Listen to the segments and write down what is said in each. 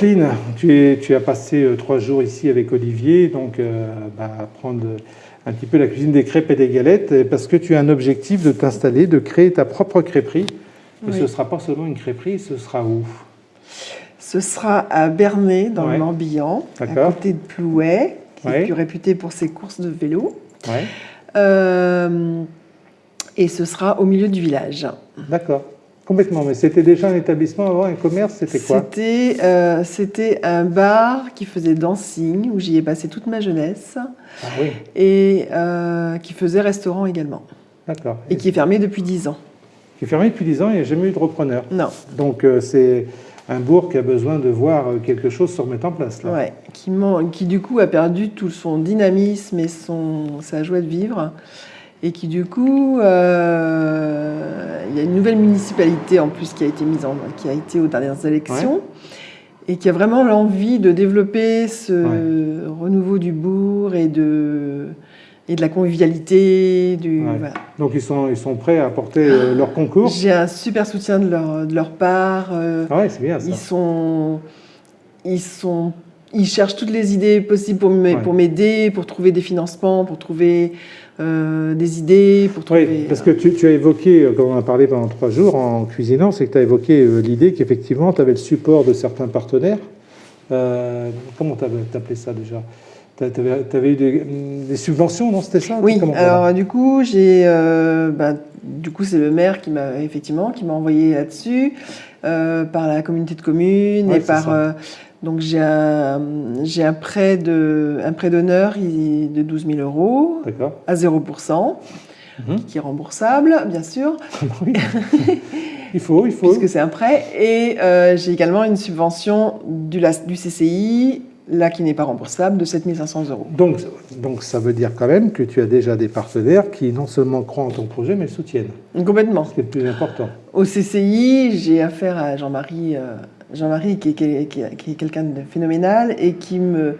Jocelyne, tu, tu, as passé euh, trois jours ici avec Olivier, donc euh, bah, apprendre un petit peu la cuisine des crêpes et des galettes, parce que tu as un objectif de t'installer, de créer ta propre crêperie. Mais ce ne sera pas seulement une crêperie, ce sera où? Ce sera à Bernay, dans le Morbihan, à côté de Plouet, qui est plus réputé pour ses courses de vélo. Euh, et ce sera au milieu du village. D'accord. Complètement, mais c'était déjà un établissement avant, un commerce, c'était quoi? Euh, C'était un bar qui faisait dancing, où j'y ai passé toute ma jeunesse, ah, oui. et euh, qui faisait restaurant également. D'accord. Et, qui est fermé depuis 10 ans. Qui est fermé depuis 10 ans, il n'y a jamais eu de repreneur. Non. Donc euh, c'est un bourg qui a besoin de voir quelque chose se remettre en place. Là. Ouais, qui, qui du coup a perdu tout son dynamisme et son, sa joie de vivre et qui du coup, euh, il y a une nouvelle municipalité en plus qui a été mise en, qui a été aux dernières élections et qui a vraiment l'envie de développer ce renouveau du bourg et de et de la convivialité. Du, Donc ils sont, ils sont prêts à apporter euh, leur concours J'ai un super soutien de leur, de leur part. Euh, ah ouais, c'est bien ça. Ils sont, ils sont ils cherchent toutes les idées possibles pour m'aider, pour trouver des financements, pour trouver euh, des idées pour trouver... Oui, parce que tu, as évoqué, euh, quand on a parlé pendant trois jours en cuisinant, c'est que tu as évoqué euh, l'idée qu'effectivement tu avais le support de certains partenaires. comment tu appelé ça déjà? Tu avais, eu des, subventions, non? C'était ça? Oui, alors du coup, j'ai, bah, du coup, c'est le maire qui m'a effectivement qui m'a envoyé là-dessus par la communauté de communes et par donc j'ai un, un, prêt d'honneur de 12 000 euros à 0%, mhm. qui est remboursable, bien sûr. il faut, il faut. Puisque c'est un prêt. Et euh, j'ai également une subvention du, du CCI, là qui n'est pas remboursable, de 7 500 euros. Donc, donc ça veut dire quand même que tu as déjà des partenaires qui non seulement croient en ton projet, mais le soutiennent. Complètement. Ce qui est le plus important. Au CCI, j'ai affaire à Jean-Marie... Euh, Jean-Marie, qui, est, quelqu'un de phénoménal et qui me,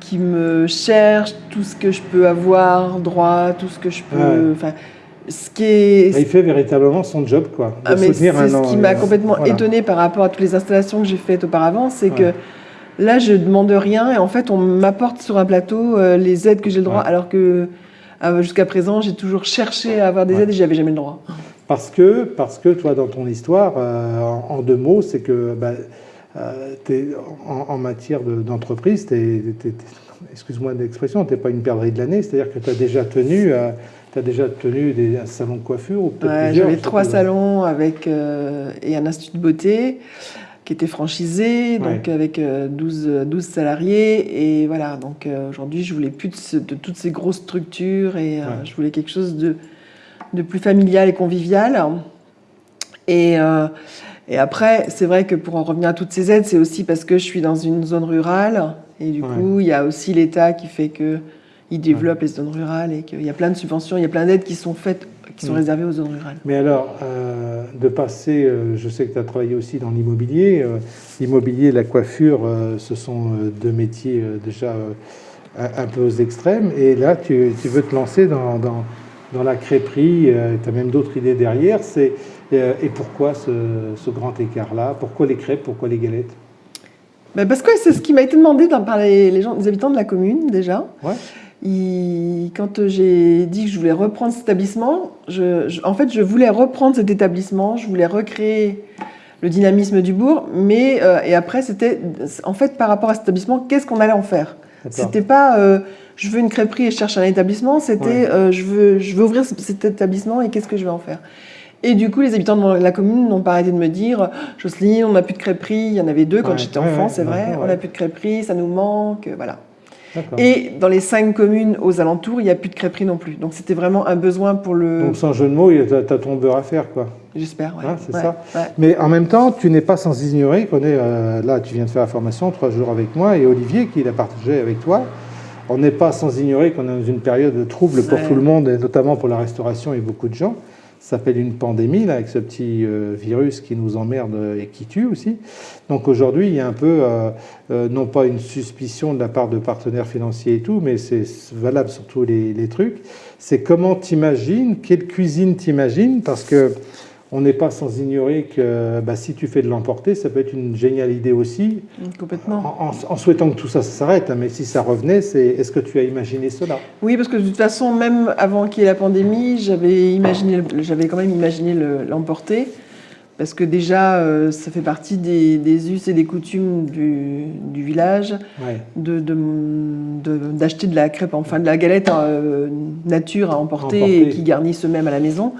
qui me cherche tout ce que je peux avoir droit, tout ce que je peux. Enfin, ce qui est... Bah, il fait véritablement son job, quoi. Ah, c'est ce qui m'a complètement étonné par rapport à toutes les installations que j'ai faites auparavant, c'est que là, je demande rien et en fait, on m'apporte sur un plateau euh, les aides que j'ai le droit, alors que euh, jusqu'à présent, j'ai toujours cherché à avoir des aides et j'avais jamais le droit. Parce que, parce que toi, dans ton histoire, euh, en, deux mots, c'est que bah, euh, en, matière d'entreprise, excuse-moi l'expression, tu n'es pas une perdrix de l'année, c'est-à-dire que tu as déjà tenu... As déjà tenu des, un salon de coiffure ou ouais, J'avais trois salons avec, et un institut de beauté qui était franchisé, donc avec 12, 12, salariés. Et voilà, donc aujourd'hui, je voulais plus de, toutes ces grosses structures et je voulais quelque chose de, de plus familial et convivial. Et, euh, et après, c'est vrai que pour en revenir à toutes ces aides, c'est aussi parce que je suis dans une zone rurale. Et du coup, il y a aussi l'État qui fait qu'il développe les zones rurales et qu'il y a plein de subventions, il y a plein d'aides qui sont faites, qui sont mm. réservées aux zones rurales. Mais alors, euh, de passer, euh, je sais que tu as travaillé aussi dans l'immobilier. l'immobilier et la coiffure, ce sont deux métiers déjà un, peu aux extrêmes. Et là, tu, tu veux te lancer dans dans la crêperie, euh, tu as même d'autres idées derrière. C'est, euh, et pourquoi ce, grand écart-là? Pourquoi les crêpes? Pourquoi les galettes? Ben Parce que c'est ce qui m'a été demandé par les, gens, les habitants de la commune déjà. Ouais. Quand j'ai dit que je voulais reprendre cet établissement, je, en fait, je voulais reprendre cet établissement, je voulais recréer le dynamisme du bourg, mais euh, et après, c'était en fait par rapport à cet établissement, qu'est-ce qu'on allait en faire? C'était pas je veux une crêperie et je cherche un établissement, c'était euh, je, veux, je veux ouvrir cet établissement et qu'est-ce que je vais en faire? Et du coup, les habitants de la commune n'ont pas arrêté de me dire Jocelyne, on n'a plus de crêperie. Il y en avait deux quand j'étais enfant, c'est vrai. On n'a plus de crêperie, ça nous manque. Voilà. Et dans les cinq communes aux alentours, il n'y a plus de crêperie non plus. Donc c'était vraiment un besoin pour le. Donc sans jeu de mots, tu as, ton beurre à faire, quoi. J'espère, oui. Hein, c'est ça. Mais en même temps, tu n'es pas sans ignorer qu'on est. Euh, là, tu viens de faire la formation trois jours avec moi et Olivier qui l'a partagé avec toi on n'est pas sans ignorer qu'on est dans une période de trouble pour tout le monde, et notamment pour la restauration et beaucoup de gens. S'appelle une pandémie, là, avec ce petit euh, virus qui nous emmerde et qui tue aussi. Donc aujourd'hui, il y a un peu, euh, euh, non pas une suspicion de la part de partenaires financiers et tout, mais c'est valable sur tous les, les trucs. C'est comment t'imagines, quelle cuisine t'imagines, parce que on n'est pas sans ignorer que bah, si tu fais de l'emporter, ça peut être une géniale idée aussi. Complètement. En, souhaitant que tout ça s'arrête, hein, mais si ça revenait, c'est est-ce que tu as imaginé cela? Oui, parce que de toute façon, même avant qu'il y ait la pandémie, j'avais imaginé, j'avais quand même imaginé l'emporter. Parce que déjà, euh, ça fait partie des, us et des coutumes du, village d'acheter de, la crêpe, enfin de la galette euh, nature à emporter, et qui garnissent eux-mêmes à la maison.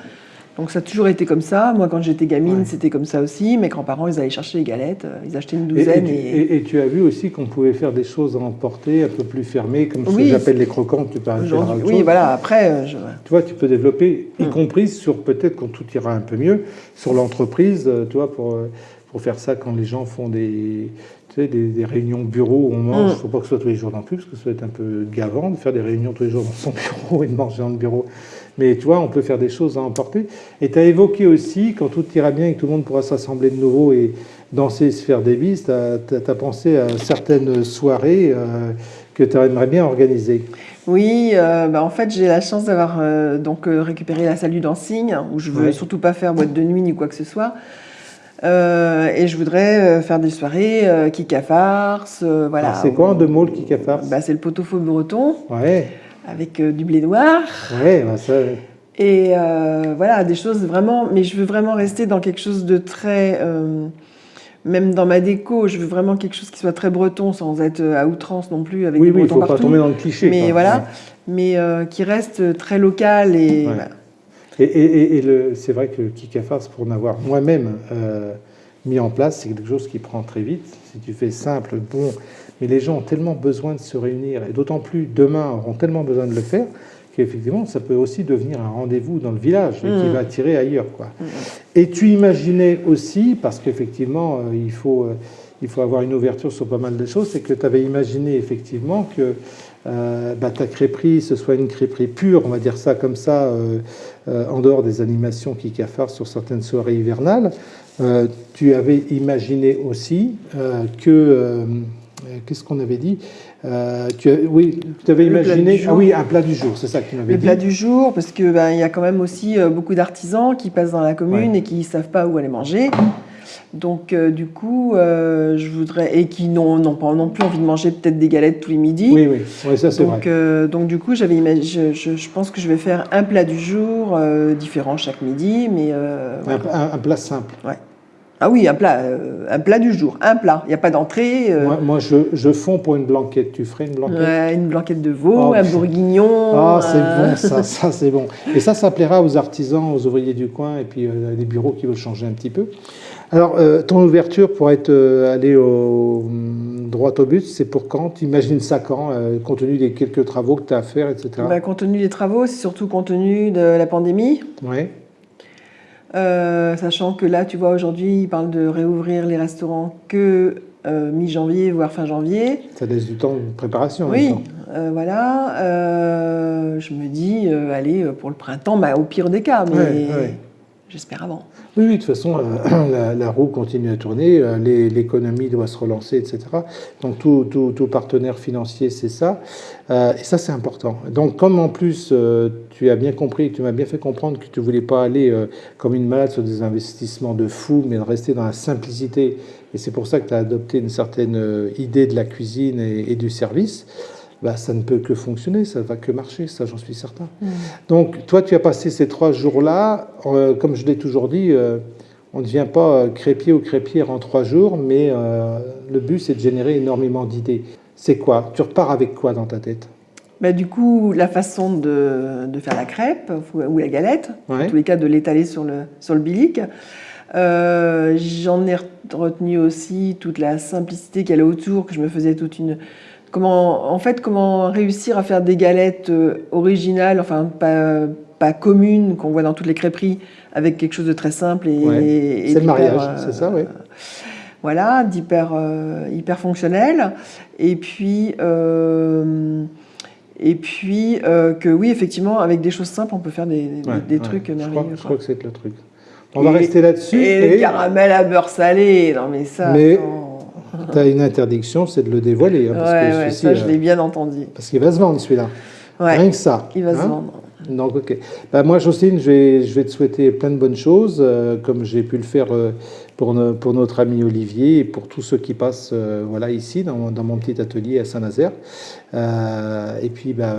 Donc ça a toujours été comme ça. Moi, quand j'étais gamine, c'était comme ça aussi. Mes grands-parents, ils allaient chercher les galettes, euh, ils achetaient une douzaine. Et, tu, as vu aussi qu'on pouvait faire des choses à emporter, un peu plus fermées, comme ce que j'appelle les croquants. Tu peux Oui, voilà. Après, tu vois, tu peux développer, y mm. compris sur peut-être quand tout ira un peu mieux, sur l'entreprise, tu vois, pour pour faire ça quand les gens font des, tu sais, des, réunions bureau où on mange. Il mm. ne faut pas que ce soit tous les jours non plus, parce que ça va être un peu gavant de faire des réunions tous les jours dans son bureau et de manger dans le bureau. Mais tu vois, on peut faire des choses à emporter. Et tu as évoqué aussi, quand tout ira bien et que tout le monde pourra s'assembler de nouveau et danser et se faire des bises, tu as, pensé à certaines soirées euh, que tu aimerais bien organiser. Oui, euh, bah en fait, j'ai la chance d'avoir euh, donc récupéré la salle du dancing, où je veux surtout pas faire boîte de nuit ni quoi que ce soit. Euh, et je voudrais euh, faire des soirées euh, Kika Farce, voilà. C'est quoi en deux mots le Kika Farce bah, C'est le pot-au-feu breton, ouais. avec du blé noir. Ouais, bah ça... Et voilà, des choses vraiment... Mais je veux vraiment rester dans quelque chose de très... même dans ma déco, je veux vraiment quelque chose qui soit très breton, sans être à outrance non plus, avec oui, oui, il ne faut pas tomber dans le cliché. Mais voilà, mais qui reste très local et... Et, c'est vrai que Kikafars, pour en avoir moi-même euh, mis en place, c'est quelque chose qui prend très vite. Si tu fais simple, bon, mais les gens ont tellement besoin de se réunir, et d'autant plus demain auront tellement besoin de le faire, qu'effectivement, ça peut aussi devenir un rendez-vous dans le village qui mmh. va attirer ailleurs. Quoi. Mmh. Et tu imaginais aussi, parce qu'effectivement, euh, il, faut, euh, il faut avoir une ouverture sur pas mal de choses, c'est que tu avais imaginé effectivement que euh, bah, ta crêperie, ce soit une crêperie pure, on va dire ça comme ça, euh, euh, en dehors des animations qui cafarent sur certaines soirées hivernales. tu avais imaginé aussi que... Qu'est-ce qu'on avait dit tu Oui, tu avais imaginé ah oui, un plat du jour, c'est ça que tu m'avais dit. Le plat du jour, parce qu'il ben, y a quand même aussi beaucoup d'artisans qui passent dans la commune et qui ne savent pas où aller manger. Donc, euh, du coup, euh, je voudrais. Et qui n'ont pas non plus envie de manger peut-être des galettes tous les midis. Oui, oui, ça c'est vrai. Euh, donc, du coup, j'avais je, je, pense que je vais faire un plat du jour différent chaque midi, mais. Un, plat simple. Ouais. Ah oui, un plat, un plat du jour, un plat. Il n'y a pas d'entrée. Moi, je, je, fonds pour une blanquette. Tu ferais une blanquette? Une blanquette de veau, oh, un bourguignon. Ah, c'est bon, ça, ça c'est bon. Et ça, ça plaira aux artisans, aux ouvriers du coin et puis les bureaux qui veulent changer un petit peu. Alors, euh, ton ouverture pour être euh, allé au, mm, droit au but, c'est pour quand? Tu imagines ça quand, euh, compte tenu des quelques travaux que tu as à faire, etc. Bah, compte tenu des travaux, c'est surtout compte tenu de la pandémie. Oui. sachant que là, tu vois, aujourd'hui, ils parlent de réouvrir les restaurants que mi-janvier, voire fin janvier. Ça laisse du temps de préparation. Oui, voilà. je me dis, allez, pour le printemps, bah, au pire des cas, mais j'espère avant. Oui, de toute façon, euh, la, roue continue à tourner, euh, l'économie doit se relancer, etc. Donc tout, tout, partenaire financier, c'est ça. Euh, et ça, c'est important. Donc comme en plus, tu as bien compris, tu m'as bien fait comprendre que tu ne voulais pas aller comme une malade sur des investissements de fou, mais de rester dans la simplicité. Et c'est pour ça que tu as adopté une certaine idée de la cuisine et du service. Bah, ça ne peut que fonctionner, ça ne va que marcher, ça j'en suis certain. Mm. Donc toi, tu as passé ces trois jours-là, euh, comme je l'ai toujours dit, euh, on ne devient pas euh, crépier ou crépière en trois jours, mais le but c'est de générer énormément d'idées. C'est quoi? Tu repars avec quoi dans ta tête? Bah, du coup, la façon de, faire la crêpe ou la galette, en tous les cas de l'étaler sur le, sur le bilic. J'en ai retenu aussi toute la simplicité qu'elle a autour, que je me faisais toute une, Comment, en fait, comment réussir à faire des galettes euh, originales, enfin pas, pas communes qu'on voit dans toutes les crêperies, avec quelque chose de très simple et, c'est le mariage, euh, c'est ça, oui. Voilà, d'hyper euh, hyper fonctionnel. Et puis et puis que oui, effectivement, avec des choses simples, on peut faire des, des, trucs merveilleux. Je crois, que c'est le truc. On va rester là-dessus. Et, le caramel à beurre salé, non mais ça. Tu as une interdiction, c'est de le dévoiler. Hein, ça, je l'ai bien entendu. Parce qu'il va se vendre celui-là. Rien que ça. Il va se hein. vendre. Donc, ok. Bah, moi, Jocelyne, je vais, je vais te souhaiter plein de bonnes choses, euh, comme j'ai pu le faire euh, pour, pour notre ami Olivier et pour tous ceux qui passent euh, voilà, ici, dans, dans, mon petit atelier à Saint-Nazaire. et puis, bah,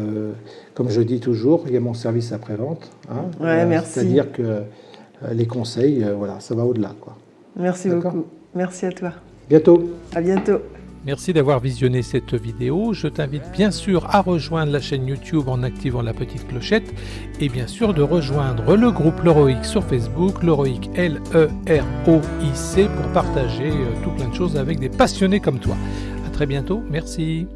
comme je dis toujours, il y a mon service après-vente. Hein, ouais, merci. C'est-à-dire que les conseils, voilà, ça va au-delà. Merci beaucoup. Merci à toi. Bientôt. À bientôt. Merci d'avoir visionné cette vidéo. Je t'invite bien sûr à rejoindre la chaîne YouTube en activant la petite clochette et bien sûr de rejoindre le groupe Leroic sur Facebook, Leroic L-E-R-O-I-C pour partager euh, tout plein de choses avec des passionnés comme toi. A très bientôt, merci.